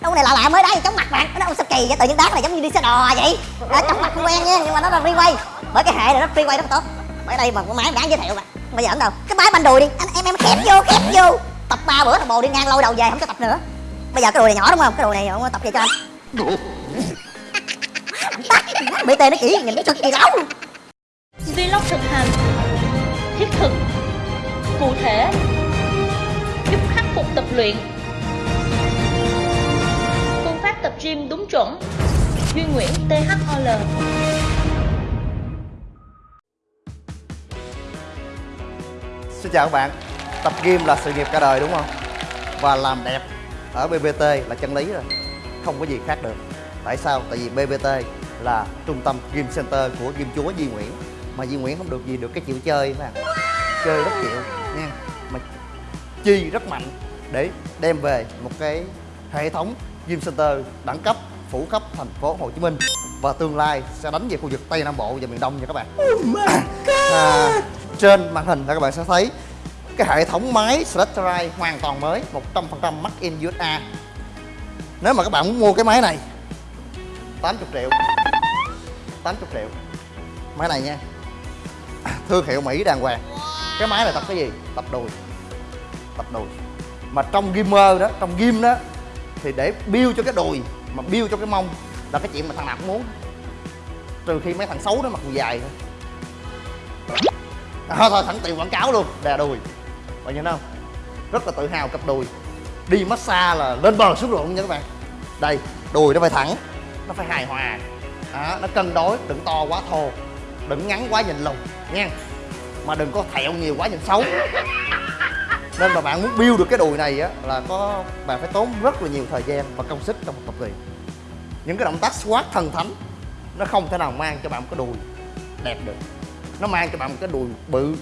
đâu cái này lạ lạ mới đá gì chóng mặt bạn. Nó sao kỳ vậy tự nhiên đá cái này giống như đi xe đò vậy. Đó, chóng mặt không quen nha nhưng mà nó là free way bởi cái hệ này nó free way rất tốt. Bởi đây mà con máy đáng giới thiệu bạn bây giờ đâu. Cái máy banh đùi đi. Anh em em khép vô khép vô. Tập ba bữa thằng bồ đi ngang lôi đầu về không cho tập nữa. Bây giờ cái đùi này nhỏ đúng không? Cái đùi này không tập về cho anh? Bị tê nó chỉ nhìn nó cực kỳ lâu Vlog thực hành Thiết thực Cụ thể Giúp khắc phục tập luyện tập gym đúng chuẩn. Duy Nguyễn THOL Xin chào các bạn. Tập gym là sự nghiệp cả đời đúng không? Và làm đẹp ở BBT là chân lý rồi. Không có gì khác được. Tại sao? Tại vì BBT là trung tâm gym center của gym chúa Duy Nguyễn. Mà Duy Nguyễn không được gì được cái chịu chơi mà Chơi rất chịu nha. Mà chi rất mạnh để đem về một cái hệ thống gym center đẳng cấp phủ khắp thành phố Hồ Chí Minh. Và tương lai sẽ đánh về khu vực Tây Nam Bộ và miền Đông nha các bạn. à, trên màn hình là các bạn sẽ thấy cái hệ thống máy Straterai hoàn toàn mới 100% made in USA nếu mà các bạn muốn mua cái máy này 80 triệu. 80 triệu. Máy này nha. Thương hiệu Mỹ đàng hoàng. Cái máy này tập cái gì? Tập đùi. Tập đùi. Mà trong gamer đó trong game đó thì để build cho cái đùi mà build cho cái mông là cái chuyện mà thằng nào cũng muốn. Trừ khi mấy thằng xấu nó mặc quần dài thôi. À, thôi thẳng tiền quảng cáo luôn đè đùi. Bạn nhìn không? Rất là tự hào cặp đùi. Đi massage là lên bờ xuống ruộng nha các bạn. Đây đùi nó phải thẳng nó phải hài hòa. À, nó cân đối đừng to quá thô. Đừng ngắn quá nhìn lùn nha mà đừng có thẹo nhiều quá nhìn xấu nên mà bạn muốn build được cái đùi này á là có bạn phải tốn rất là nhiều thời gian và công sức trong một tập luyện những cái động tác squat thần thánh nó không thể nào mang cho bạn một cái đùi đẹp được. Nó mang cho bạn một cái đùi bự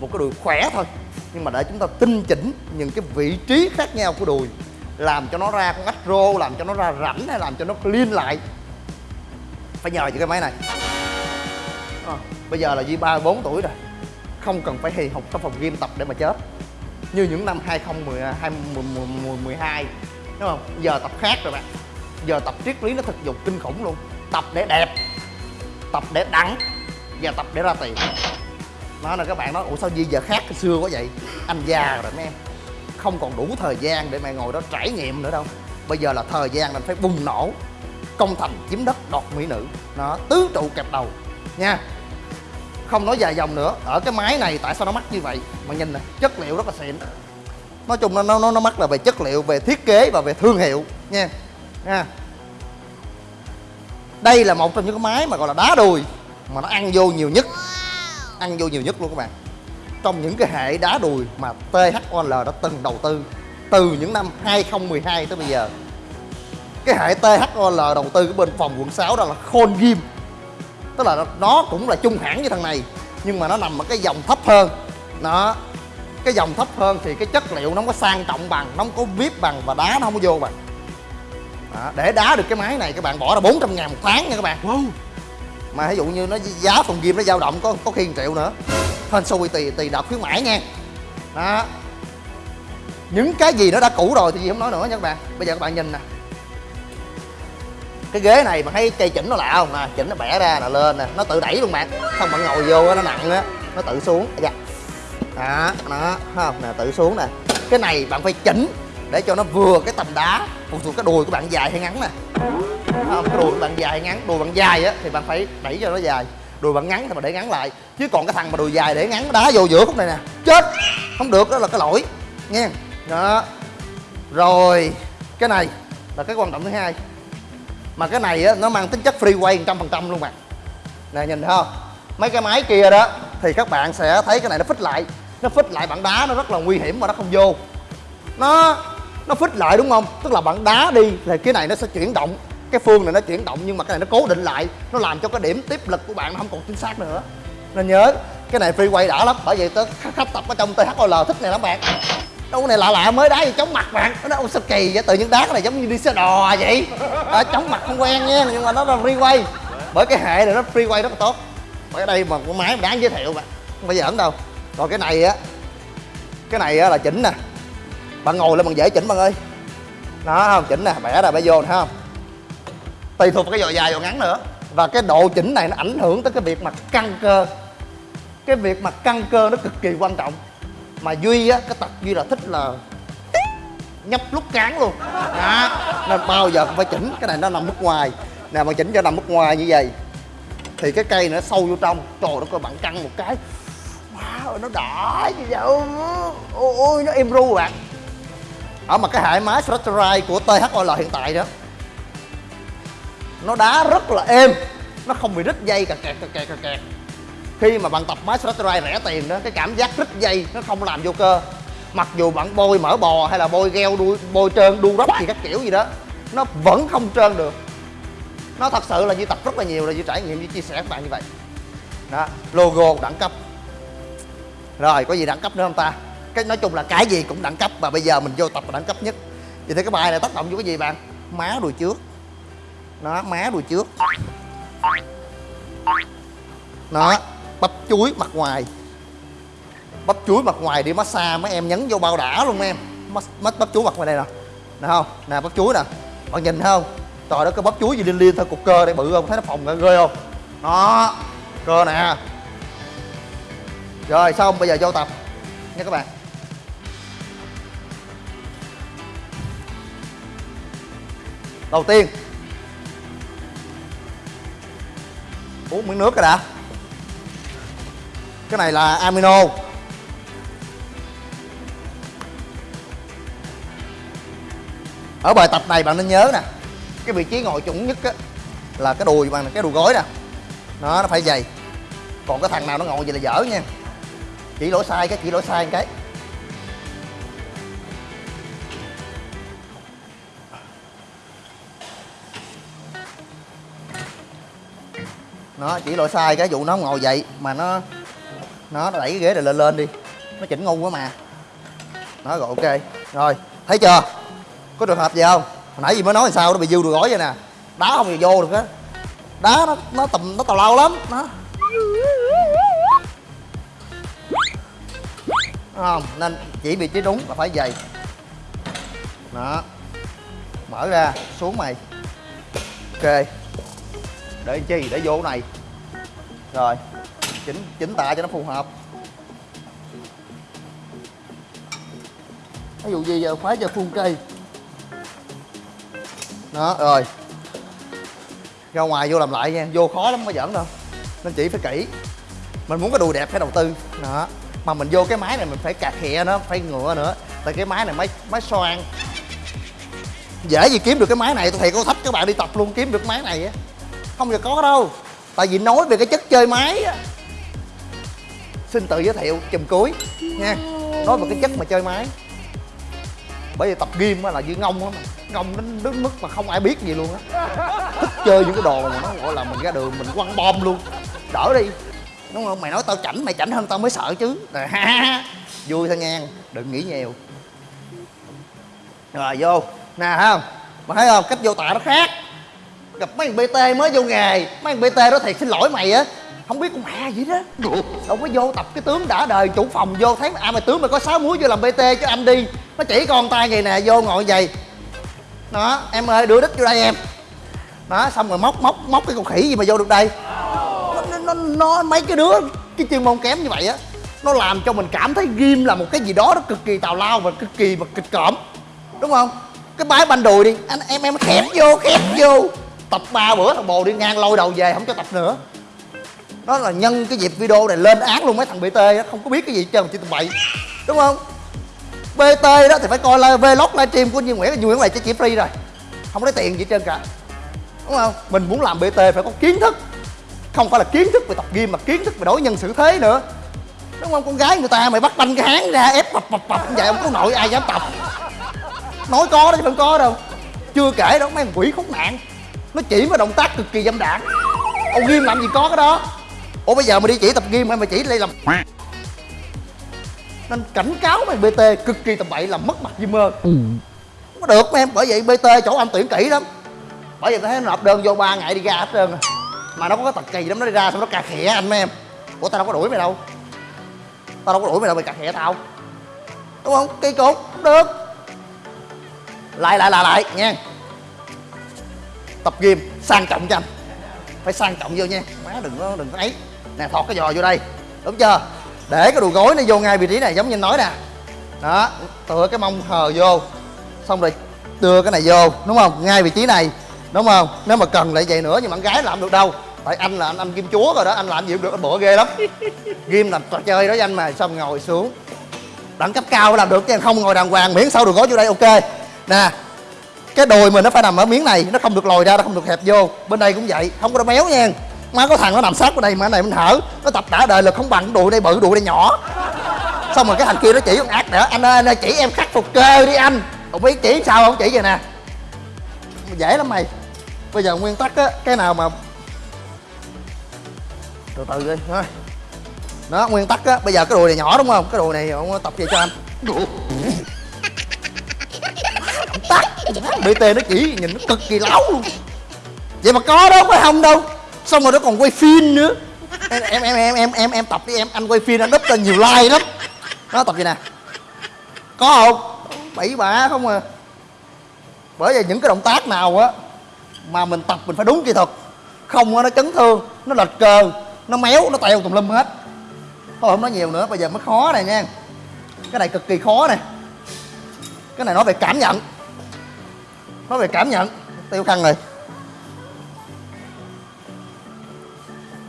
một cái đùi khỏe thôi. Nhưng mà để chúng ta tinh chỉnh những cái vị trí khác nhau của đùi làm cho nó ra con ách rô làm cho nó ra rảnh hay làm cho nó clean lại phải nhờ những cái máy này. À, bây giờ là Di 34 tuổi rồi. Không cần phải hì học trong phòng gym tập để mà chết như những năm 2012 đúng không? Giờ tập khác rồi bạn. Giờ tập triết lý nó thực dụng kinh khủng luôn. Tập để đẹp tập để đẳng và tập để ra tiền. Nó là các bạn nói ủa sao gì giờ khác cái xưa quá vậy? Anh già rồi mấy em không còn đủ thời gian để mẹ ngồi đó trải nghiệm nữa đâu. Bây giờ là thời gian mình phải bùng nổ công thành chiếm đất đọt mỹ nữ. Nó tứ trụ kẹp đầu. Nha không nói dài dòng nữa. Ở cái máy này tại sao nó mắc như vậy? Mà nhìn nè chất liệu rất là xịn. Nói chung nó nó nó mắc là về chất liệu về thiết kế và về thương hiệu nha. Nha đây là một trong những cái máy mà gọi là đá đùi mà nó ăn vô nhiều nhất. Ăn vô nhiều nhất luôn các bạn. Trong những cái hệ đá đùi mà THOL đã từng đầu tư từ những năm 2012 tới bây giờ. Cái hệ THOL đầu tư cái bên phòng quận 6 đó là Khôn Gym tức là nó cũng là chung hãng như thằng này nhưng mà nó nằm ở cái dòng thấp hơn. Nó cái dòng thấp hơn thì cái chất liệu nó không có sang trọng bằng nó không có vip bằng và đá nó không có vô bằng. Đó, để đá được cái máy này các bạn bỏ ra 400 ngàn một tháng nha các bạn. Wow. mà ví dụ như nó giá phòng gym nó dao động có có khi 1 triệu nữa. Hên xui tùy tùy đợt khuyến mãi nha. Đó. Những cái gì nó đã cũ rồi thì gì không nói nữa nha các bạn. Bây giờ các bạn nhìn nè cái ghế này mà thấy cây chỉnh nó lạ không? Nè, chỉnh nó bẻ ra là lên nè, nó tự đẩy luôn bạn. Không bạn ngồi vô nó nặng á, nó tự xuống. Dạ. Đó nó không? Nè, tự xuống nè. Cái này bạn phải chỉnh để cho nó vừa cái tầm đá. Phụ thuộc cái đùi của bạn dài hay ngắn nè? Không, cái đùi của bạn dài hay ngắn? Đùi bạn dài á, thì bạn phải đẩy cho nó dài. Đùi bạn ngắn thì bạn để ngắn lại. Chứ còn cái thằng mà đùi dài để ngắn, đá vô giữa khúc này nè. Chết! Không được, đó là cái lỗi. Nha đó. Rồi, cái này là cái quan trọng thứ hai mà cái này á, nó mang tính chất free quay trăm phần trăm luôn bạn nè, nhìn thấy không? Mấy cái máy kia đó, thì các bạn sẽ thấy cái này nó phích lại. Nó phích lại bảng đá nó rất là nguy hiểm mà nó không vô. Nó nó phích lại đúng không? Tức là bạn đá đi, thì cái này nó sẽ chuyển động. Cái phương này nó chuyển động, nhưng mà cái này nó cố định lại. Nó làm cho cái điểm tiếp lực của bạn nó không còn chính xác nữa. Nên nhớ, cái này free quay đã lắm, bởi vậy tớ khách tập ở trong THOL thích này lắm bạn đâu này lạ lạ mới đá gì chóng mặt bạn. Nó đâu sao kỳ vậy? Tự nhiên đá cái này giống như đi xe đò vậy. À, chóng mặt không quen nha nhưng mà nó là free bởi cái hệ này nó free rất là tốt. Bởi đây mà con máy mà đáng giới thiệu bạn. Không phải giỡn đâu. Còn cái này á cái này á là chỉnh nè. Bạn ngồi lên bằng dễ chỉnh bạn ơi. Đó không chỉnh nè bẻ ra bẻ vô nè không? Tùy thuộc vào cái dò dài dò ngắn nữa. Và cái độ chỉnh này nó ảnh hưởng tới cái việc mà căng cơ. Cái việc mà căng cơ nó cực kỳ quan trọng mà duy á cái tật duy là thích là nhấp lúc cán luôn. Đó. Nên bao giờ cũng phải chỉnh. Cái này nó nằm mức ngoài. Nè mà chỉnh cho nằm mức ngoài như vậy thì cái cây nó sâu vô trong. Trời nó coi bạn căng một cái. Wow nó đỏ như vậy. Ôi, ôi nó êm ru bạn ở mà cái hệ máy Straterai của THOL hiện tại đó nó đá rất là êm. Nó không bị rít dây cà kẹt cà kẹt cà kẹt khi mà bạn tập máy Straterai rẻ tiền đó, cái cảm giác rít dây nó không làm vô cơ. Mặc dù bạn bôi mỡ bò hay là bôi gel đuôi bôi trơn đu róc gì các kiểu gì đó, nó vẫn không trơn được. Nó thật sự là như tập rất là nhiều, là như trải nghiệm, như chia sẻ với các bạn như vậy. Đó, logo đẳng cấp. Rồi, có gì đẳng cấp nữa không ta? Cái nói chung là cái gì cũng đẳng cấp, và bây giờ mình vô tập là đẳng cấp nhất. Vậy thì cái bài này tác động vô cái gì bạn? Má đùi trước. Nó má đùi trước. Nó bắp chuối mặt ngoài. Bắp chuối mặt ngoài đi massage mấy em nhấn vô bao đã luôn em. Mất mất bắp chuối mặt ngoài đây nè. Nè không? Nè, bắp chuối nè. Bạn nhìn thấy không? Trời đó cái bắp chuối gì liên liên thôi, cục cơ đây bự không? Thấy nó phồng ra ghê không? Đó. Cơ nè. Rồi, xong, bây giờ vô tập. Nha các bạn. Đầu tiên. Uống miếng nước rồi đã cái này là amino. Ở bài tập này bạn nên nhớ nè, cái vị trí ngồi chuẩn nhất á, là cái đùi bằng cái đùi gối nè. Nó nó phải dày. Còn cái thằng nào nó ngồi vậy là dở nha. Chỉ lỗi sai cái, chỉ lỗi sai cái. Nó, chỉ lỗi sai cái vụ nó ngồi vậy mà nó nó đẩy cái ghế này lên lên đi. Nó chỉnh ngu quá mà. Nó rồi, ok. Rồi, thấy chưa? Có trường hợp gì không? Hồi nãy gì mới nói làm sao nó bị dư đùi gối vậy nè. Đá không thì vô được á. Đá nó nó tầm nó tào lao lắm. Nó. Không? Nên chỉ vị trí đúng là phải dày đó. Mở ra, xuống mày. Ok. Để chi? Để vô này. Rồi chỉnh chỉnh tạ cho nó phù hợp. Ví dụ gì giờ khoái cho phun cây. Đó, rồi. Ra ngoài vô làm lại nha, vô khó lắm mới giỡn đâu. Nên chỉ phải kỹ. Mình muốn cái đùi đẹp phải đầu tư. Đó. Mà mình vô cái máy này mình phải cạt hẹ nó, phải ngựa nữa. Tại cái máy này máy máy xoan dễ gì kiếm được cái máy này, tôi thầy có thách các bạn đi tập luôn, kiếm được máy này á. Không giờ có đâu. Tại vì nói về cái chất chơi máy á xin tự giới thiệu chùm cuối nha. Nói về cái chất mà chơi máy. Bởi vì tập gym là như ngông á mà ngông đến đến mức mà không ai biết gì luôn á. Thích chơi những cái đồ mà nó gọi là mình ra đường mình quăng bom luôn. Đỡ đi. Đúng không? Mày nói tao chảnh mày chảnh hơn tao mới sợ chứ. Rồi, ha, ha. vui thôi nha. Đừng nghĩ nhiều. Rồi vô. Nè không? Mà thấy không? Cách vô tạ nó khác. Gặp mấy thằng bt mới vô nghề. Mấy thằng bt đó thiệt xin lỗi mày á không biết con mẹ gì đó. Đâu có vô tập cái tướng đã đời chủ phòng vô thấy à mày tướng mày có sáu múi vô làm bt cho anh đi. Nó chỉ con tay vậy nè vô ngồi vậy. Đó em ơi đưa đít vô đây em. Đó xong rồi móc móc móc cái con khỉ gì mà vô được đây. Nó, nó, nó, nó mấy cái đứa cái chuyên môn kém như vậy á nó làm cho mình cảm thấy ghim là một cái gì đó nó cực kỳ tào lao và cực kỳ mà kịch cỡm đúng không? Cái bái banh đùi đi. Anh em em khép vô khép vô. Tập ba bữa thằng bồ đi ngang lôi đầu về không cho tập nữa nó là nhân cái dịp video này lên án luôn mấy thằng bt đó không có biết cái gì hết trơn, chỉ tụi bậy đúng không? Bt đó thì phải coi live, vlog livestream của như Nguyễn. Như Nguyễn này chỉ chỉ free rồi. Không có lấy tiền gì trên trơn cả. Đúng không? Mình muốn làm bt phải có kiến thức. Không phải là kiến thức về tập gym, mà kiến thức về đối nhân xử thế nữa. Đúng không? Con gái người ta mày bắt banh cái háng ra, ép bập bập bập như vậy không có nội ai dám tập. Nói có đó chứ không có đâu. Chưa kể đó, mấy thằng quỷ khốn nạn. Nó chỉ vào động tác cực kỳ dâm đảng ông nghiêm làm gì có cái đó ủa bây giờ mày đi chỉ tập gym hay mày chỉ đây làm? Nên cảnh cáo mày bt cực kỳ tầm bậy làm mất mặt gymer không có được em bởi vậy bt chỗ anh tuyển kỹ lắm. Bởi vậy tôi thấy nó nộp đơn vô ba ngày đi ra hết trơn rồi. mà nó có cái tật kỳ lắm nó đi ra xong nó cà khịa anh mấy em. Ủa tao đâu có đuổi mày đâu. Tao đâu có đuổi mày đâu mày cà khịa tao. Đúng không? Cây cột không được. Lại lại lại lại nha. Tập gym sang trọng cho anh. Phải sang trọng vô nha. Má đừng có đừng có ấy nè, thọt cái giò vô đây. Đúng chưa? Để cái đùi gối nó vô ngay vị trí này, giống như anh nói nè. Đó, tựa cái mông hờ vô. Xong rồi, đưa cái này vô, đúng không? Ngay vị trí này, đúng không? Nếu mà cần lại vậy nữa, nhưng mà con gái làm được đâu. Tại anh là anh anh kim chúa rồi đó, anh làm gì cũng được, anh bựa ghê lắm. Ghim làm trò chơi đó với anh mà, xong ngồi xuống. Đẳng cấp cao làm được chứ, không ngồi đàng hoàng, miễn sau đùi gối vô đây, ok. Nè, cái đùi mình nó phải nằm ở miếng này, nó không được lồi ra, nó không được hẹp vô. Bên đây cũng vậy, không có nó méo nha má có thằng nó nằm sát ở đây mà cái này mình thở. Nó tập đã đời là không bằng cái đùi đây bự đùi đây nhỏ. Xong rồi cái thằng kia nó chỉ con ác nữa. Anh ơi anh ơi, chỉ em khắc phục cơ đi anh. Không biết chỉ sao không? Chỉ vậy nè. Dễ lắm mày. Bây giờ nguyên tắc á, cái nào mà từ từ đi, thôi. Nó nguyên tắc á, bây giờ cái đùi này nhỏ đúng không? Cái đùi này ông tập về cho anh? Tắt bt nó chỉ nhìn nó cực kỳ láo luôn. Vậy mà có đâu phải không đâu xong rồi nó còn quay phim nữa. Em em em em em em, em tập đi em. Anh quay phim anh đúp lên nhiều like lắm. Nó tập gì nè? Có không? Bậy bạ không à. Bởi vì những cái động tác nào á mà mình tập mình phải đúng kỹ thuật. Không á nó chấn thương nó lệch cơ nó méo nó teo tùm lum hết. Thôi không nói nhiều nữa bây giờ mới khó này nha. Cái này cực kỳ khó nè. Cái này nói về cảm nhận. Nói về cảm nhận. Tiêu khăn rồi.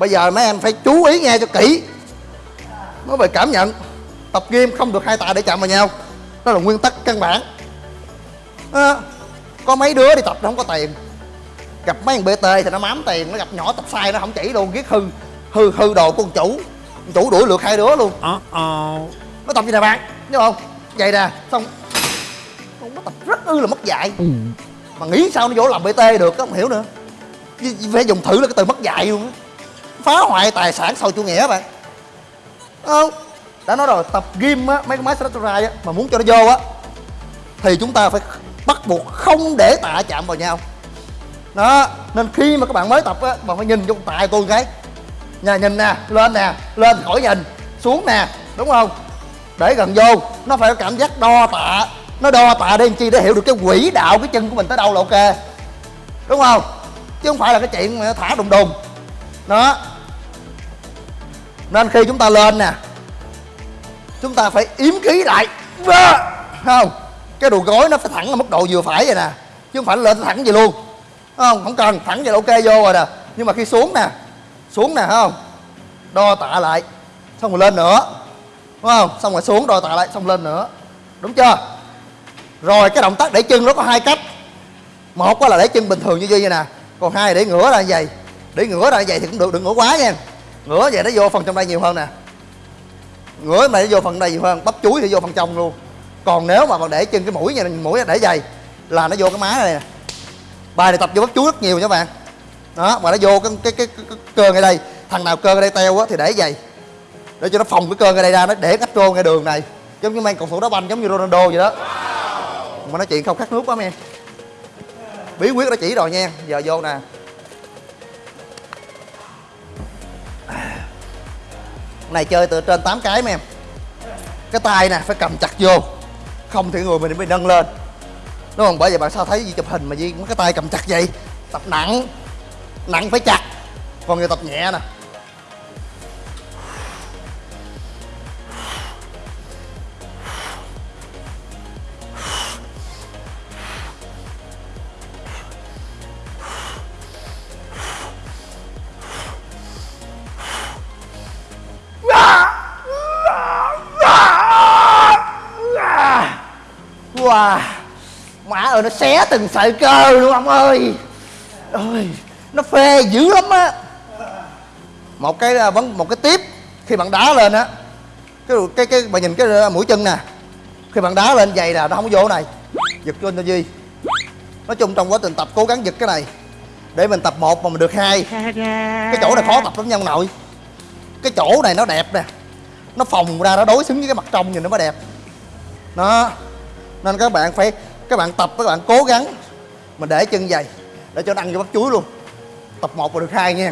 Bây giờ mấy em phải chú ý nghe cho kỹ. Nói về cảm nhận. Tập gym không được hai tạ để chạm vào nhau. Đó là nguyên tắc căn bản. À, có mấy đứa đi tập nó không có tiền. Gặp mấy thằng bt thì nó mám tiền nó gặp nhỏ tập sai nó không chỉ luôn ghét hư hư hư đồ của con chủ. Con chủ đuổi lượt hai đứa luôn. Nó tập gì nè bạn đúng không? Vậy nè xong. Nó tập rất ư là mất dạy. Mà nghĩ sao nó vô làm bt được không hiểu nữa. Phải dùng thử là cái từ mất dạy luôn á phá hoại tài sản sau chủ nghĩa bạn. Không đã nói rồi, tập gym á, mấy cái máy Straterai á, mà muốn cho nó vô á, thì chúng ta phải bắt buộc không để tạ chạm vào nhau. Đó, nên khi mà các bạn mới tập á, bạn phải nhìn vô tạ tôi cái nhà nhìn nè, lên nè, lên khỏi nhìn, xuống nè, đúng không? Để gần vô, nó phải có cảm giác đo tạ. Nó đo tạ để làm chi để hiểu được cái quỹ đạo, cái chân của mình tới đâu là ok. Đúng không? Chứ không phải là cái chuyện mà thả đùng đùng. Đó nên khi chúng ta lên nè, chúng ta phải yếm khí lại. Không? Cái đùi gối nó phải thẳng ở mức độ vừa phải vậy nè, chứ không phải lên thẳng vậy luôn. Không? Không cần, thẳng vậy là ok vô rồi nè. Nhưng mà khi xuống nè xuống nè không? Đo tạ lại, xong rồi lên nữa. Đúng không? Xong rồi xuống, đo tạ lại, xong lên nữa. Đúng chưa? Rồi, cái động tác để chân nó có hai cách. Một là để chân bình thường như vậy nè. Còn hai là để ngửa ra như vậy. Để ngửa ra như vậy thì cũng được, đừng ngửa quá nha ngửa vậy nó vô phần trong đây nhiều hơn nè. Ngửa này nó vô phần đây nhiều hơn bắp chuối thì vô phần trong luôn. Còn nếu mà còn để chân cái mũi này mũi để dày là nó vô cái má này nè. Bài này tập vô bắp chuối rất nhiều nha bạn. Đó mà nó vô cái cái cái, cái, cái cơ ngay đây. Thằng nào cơ ngay đây teo á thì để dày. Để cho nó phòng cái cơ ngay đây ra nó để cắt trô ngay đường này. Giống như mang cầu thủ đá banh giống như Ronaldo vậy đó. Mà nói chuyện không khát nước quá em bí quyết đã chỉ rồi nha. Giờ vô nè. Này chơi từ trên 8 cái mấy em. Cái tay nè, phải cầm chặt vô. Không thì người mình bị nâng lên. Đúng không? Bởi vậy bạn sao thấy gì chụp hình mà gì cái tay cầm chặt vậy. Tập nặng. Nặng phải chặt. Còn người tập nhẹ nè. Ơi nó xé từng sợi cơ luôn ông ơi. Ơi Nó phê dữ lắm á. Một cái à, vấn một cái tiếp Khi bạn đá lên á cái cái cái bạn nhìn cái à, mũi chân nè. Khi bạn đá lên giày nè nó không vô này. Giật cho duy. Nói chung trong quá trình tập cố gắng giật cái này để mình tập một mà mình được hai. Cái chỗ này khó tập lắm nha ông nội. Cái chỗ này nó đẹp nè. Nó phồng ra nó đối xứng với cái mặt trong nhìn nó mới đẹp. Đó. Nên các bạn phải các bạn tập, các bạn cố gắng mình để chân dày, để cho nó ăn vô bắp chuối luôn. Tập 1 là được hai nha.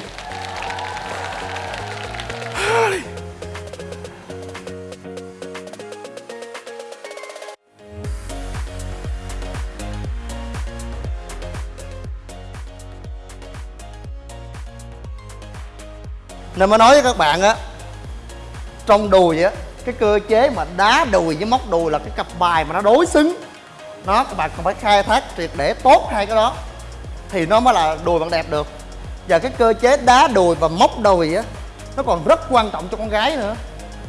Nên mới nói với các bạn á, Trong đùi á, Cái cơ chế mà đá đùi với móc đùi là cái cặp bài mà nó đối xứng nó, các bạn còn phải khai thác triệt để tốt hai cái đó, thì nó mới là đùi bạn đẹp được. Và cái cơ chế đá đùi và móc đùi á, nó còn rất quan trọng cho con gái nữa.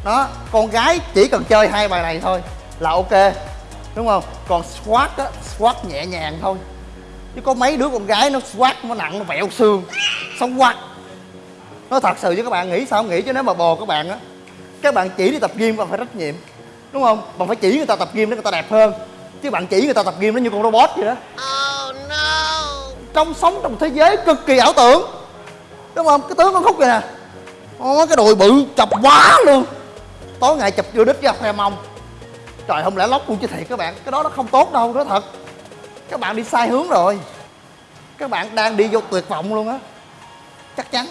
Đó, con gái chỉ cần chơi hai bài này thôi là ok, đúng không? Còn squat á, squat nhẹ nhàng thôi. Chứ có mấy đứa con gái nó squat nó nặng, nó vẹo xương, sống quát. Nó thật sự với các bạn, nghĩ sao không nghĩ chứ nếu mà bồ các bạn á, các bạn chỉ đi tập gym bạn phải trách nhiệm, đúng không? Bạn phải chỉ người ta tập gym để người ta đẹp hơn chứ bạn chỉ người ta tập gym nó như con robot vậy đó. Trong sống trong thế giới cực kỳ ảo tưởng. Đúng không? Cái tướng con khúc kìa nè. Ó, cái đùi bự chọc quá luôn. Tối ngày chụp vô đít ra khoe mông. Trời không lẽ lóc luôn chứ thiệt các bạn. Cái đó nó không tốt đâu đó thật. Các bạn đi sai hướng rồi. Các bạn đang đi vô tuyệt vọng luôn á. Chắc chắn.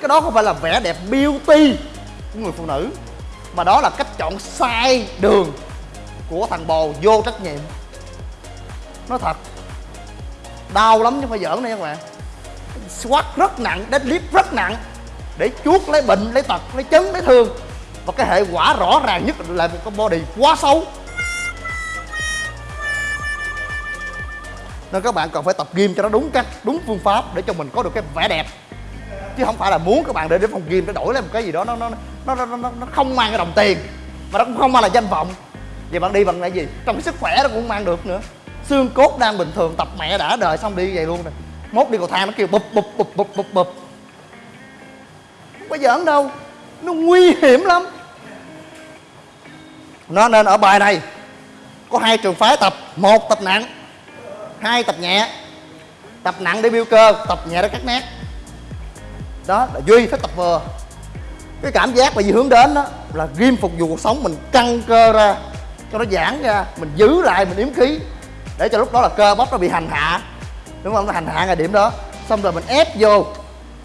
Cái đó không phải là vẻ đẹp beauty của người phụ nữ mà đó là cách chọn sai đường của thằng bồ vô trách nhiệm. Nó thật đau lắm chứ không phải giỡn đây các bạn. Squat rất nặng deadlift rất nặng để chuốt lấy bệnh lấy tật lấy chấn lấy thương. Và cái hệ quả rõ ràng nhất là một cái body quá xấu. Nên các bạn cần phải tập gym cho nó đúng cách đúng phương pháp để cho mình có được cái vẻ đẹp. Chứ không phải là muốn các bạn để đến phòng gym để đổi lấy một cái gì đó nó nó nó nó, nó, nó không mang cái đồng tiền. Mà nó cũng không mang là danh vọng vậy bạn đi bằng cái gì? Trong cái sức khỏe nó cũng không mang được nữa. Xương cốt đang bình thường, tập mẹ đã đời xong đi vậy luôn nè mốt đi cầu thang nó kêu bụp bụp bụp bụp bụp bụp. Không có giỡn đâu. Nó nguy hiểm lắm. Nó nên ở bài này. Có hai trường phái tập, một tập nặng, hai tập nhẹ. Tập nặng để build cơ, tập nhẹ để cắt nét. Đó là duy phải tập vừa cái cảm giác mà duy hướng đến đó là ghim phục vụ cuộc sống mình căng cơ ra cho nó giãn ra, mình giữ lại, mình yếm khí. Để cho lúc đó là cơ bắp nó bị hành hạ. Đúng không? Nó hành hạ ngay điểm đó. Xong rồi mình ép vô.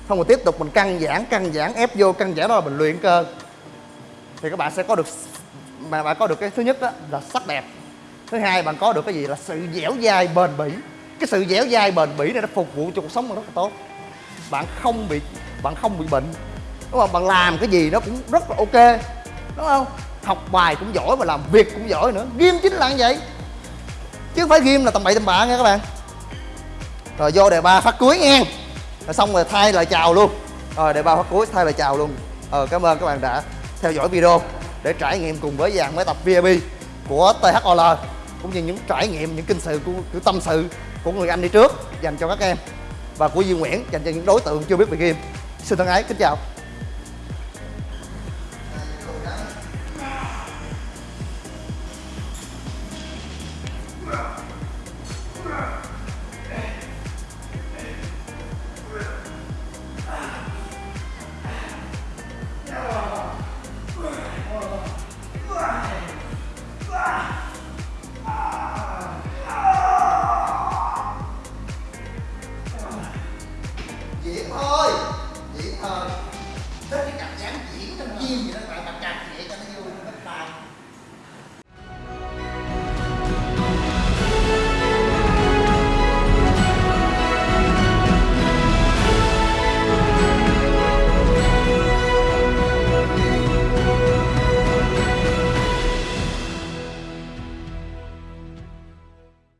Xong rồi tiếp tục mình căng giãn căng giãn, ép vô, căng giãn đó là mình luyện cơ. Thì các bạn sẽ có được mà bạn có được cái thứ nhất đó là sắc đẹp. Thứ hai, bạn có được cái gì là sự dẻo dai bền bỉ. Cái sự dẻo dai bền bỉ này nó phục vụ cho cuộc sống rất là tốt. Bạn không bị, bạn không bị bệnh. Đúng không? Bạn làm cái gì nó cũng rất là ok. Đúng không? Học bài cũng giỏi và làm việc cũng giỏi nữa. Ghim chính là như vậy. Chứ không phải ghim là tầm bậy tầm bạ nha các bạn. Rồi vô đề ba phát cuối nha. Rồi xong rồi thay lời chào luôn. Rồi đề ba phát cuối thay lời chào luôn. Ờ cảm ơn các bạn đã theo dõi video để trải nghiệm cùng với dàn máy tập VIP của THOL cũng như những trải nghiệm những kinh sự của, của tâm sự của người anh đi trước dành cho các em và của Duy Nguyễn dành cho những đối tượng chưa biết về game. Xin thân ái kính chào.